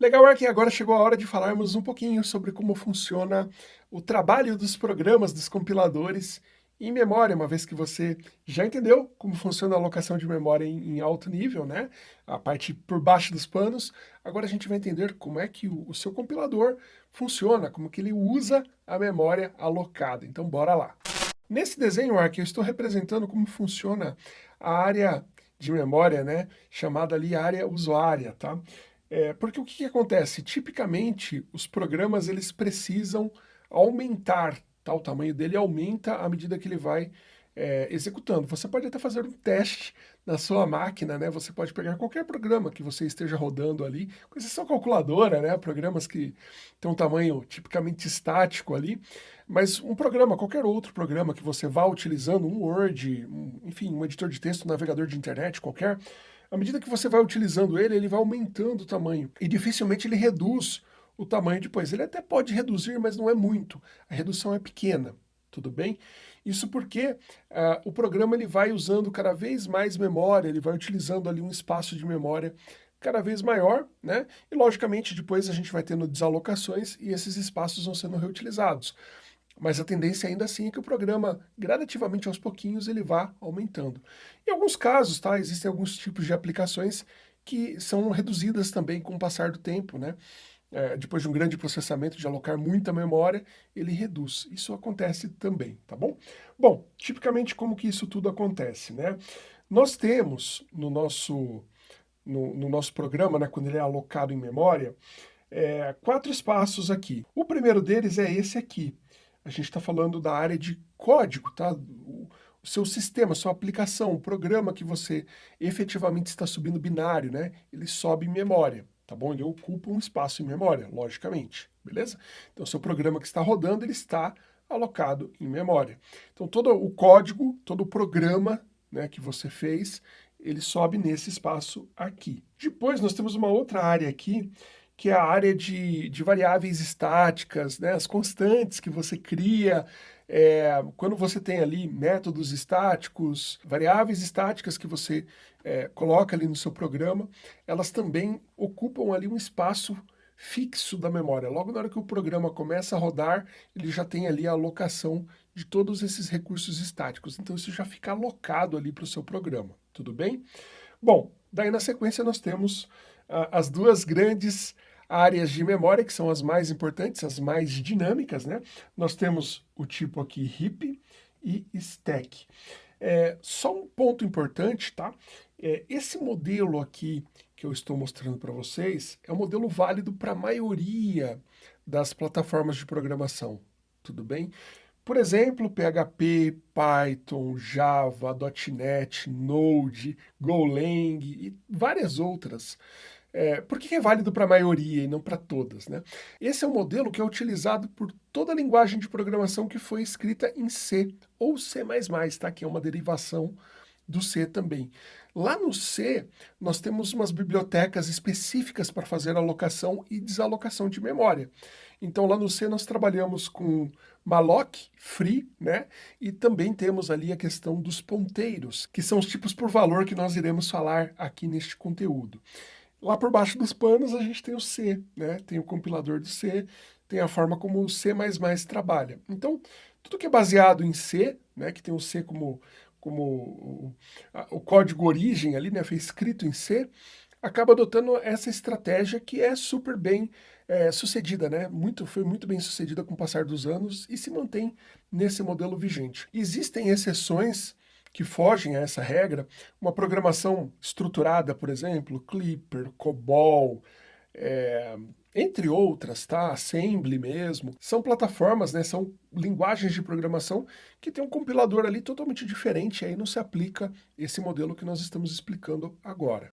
Ark, agora chegou a hora de falarmos um pouquinho sobre como funciona o trabalho dos programas, dos compiladores em memória, uma vez que você já entendeu como funciona a alocação de memória em, em alto nível, né? A parte por baixo dos panos. Agora a gente vai entender como é que o, o seu compilador funciona, como que ele usa a memória alocada. Então bora lá. Nesse desenho, Ark, eu estou representando como funciona a área de memória, né? Chamada ali área usuária, tá? É, porque o que, que acontece? Tipicamente, os programas eles precisam aumentar, tá? o tamanho dele aumenta à medida que ele vai é, executando. Você pode até fazer um teste na sua máquina, né? Você pode pegar qualquer programa que você esteja rodando ali, com exceção calculadora, né? Programas que têm um tamanho tipicamente estático ali, mas um programa, qualquer outro programa que você vá utilizando, um Word, um, enfim, um editor de texto, um navegador de internet qualquer, à medida que você vai utilizando ele, ele vai aumentando o tamanho e dificilmente ele reduz o tamanho depois. Ele até pode reduzir, mas não é muito. A redução é pequena, tudo bem? Isso porque uh, o programa ele vai usando cada vez mais memória, ele vai utilizando ali um espaço de memória cada vez maior, né? E logicamente depois a gente vai tendo desalocações e esses espaços vão sendo reutilizados. Mas a tendência ainda assim é que o programa, gradativamente aos pouquinhos, ele vá aumentando. Em alguns casos, tá, existem alguns tipos de aplicações que são reduzidas também com o passar do tempo, né? É, depois de um grande processamento, de alocar muita memória, ele reduz. Isso acontece também, tá bom? Bom, tipicamente como que isso tudo acontece, né? Nós temos no nosso, no, no nosso programa, né, quando ele é alocado em memória, é, quatro espaços aqui. O primeiro deles é esse aqui, a gente está falando da área de código, tá? O, seu sistema, sua aplicação, o programa que você efetivamente está subindo binário, né? Ele sobe em memória, tá bom? Ele ocupa um espaço em memória, logicamente, beleza? Então, seu programa que está rodando, ele está alocado em memória. Então, todo o código, todo o programa né, que você fez, ele sobe nesse espaço aqui. Depois, nós temos uma outra área aqui, que é a área de, de variáveis estáticas, né? as constantes que você cria, é, quando você tem ali métodos estáticos, variáveis estáticas que você é, coloca ali no seu programa, elas também ocupam ali um espaço fixo da memória. Logo na hora que o programa começa a rodar, ele já tem ali a alocação de todos esses recursos estáticos. Então isso já fica alocado ali para o seu programa, tudo bem? Bom, daí na sequência nós temos ah, as duas grandes áreas de memória, que são as mais importantes, as mais dinâmicas, né? Nós temos o tipo aqui heap e stack. É, só um ponto importante, tá? É, esse modelo aqui que eu estou mostrando para vocês é um modelo válido para a maioria das plataformas de programação, tudo bem? Por exemplo, PHP, Python, Java, .NET, Node, Golang e várias outras. É, por que é válido para a maioria e não para todas? Né? Esse é um modelo que é utilizado por toda a linguagem de programação que foi escrita em C ou C++, tá? que é uma derivação do C também. Lá no C, nós temos umas bibliotecas específicas para fazer alocação e desalocação de memória. Então lá no C nós trabalhamos com malloc, free, né? E também temos ali a questão dos ponteiros, que são os tipos por valor que nós iremos falar aqui neste conteúdo. Lá por baixo dos panos a gente tem o C, né? tem o compilador do C, tem a forma como o C++ trabalha. Então, tudo que é baseado em C, né, que tem o C como, como o, a, o código origem ali, né, foi escrito em C, acaba adotando essa estratégia que é super bem é, sucedida, né? Muito, foi muito bem sucedida com o passar dos anos e se mantém nesse modelo vigente. Existem exceções que fogem a essa regra, uma programação estruturada, por exemplo, Clipper, COBOL, é, entre outras, tá? Assembly mesmo, são plataformas, né? São linguagens de programação que tem um compilador ali totalmente diferente, aí não se aplica esse modelo que nós estamos explicando agora.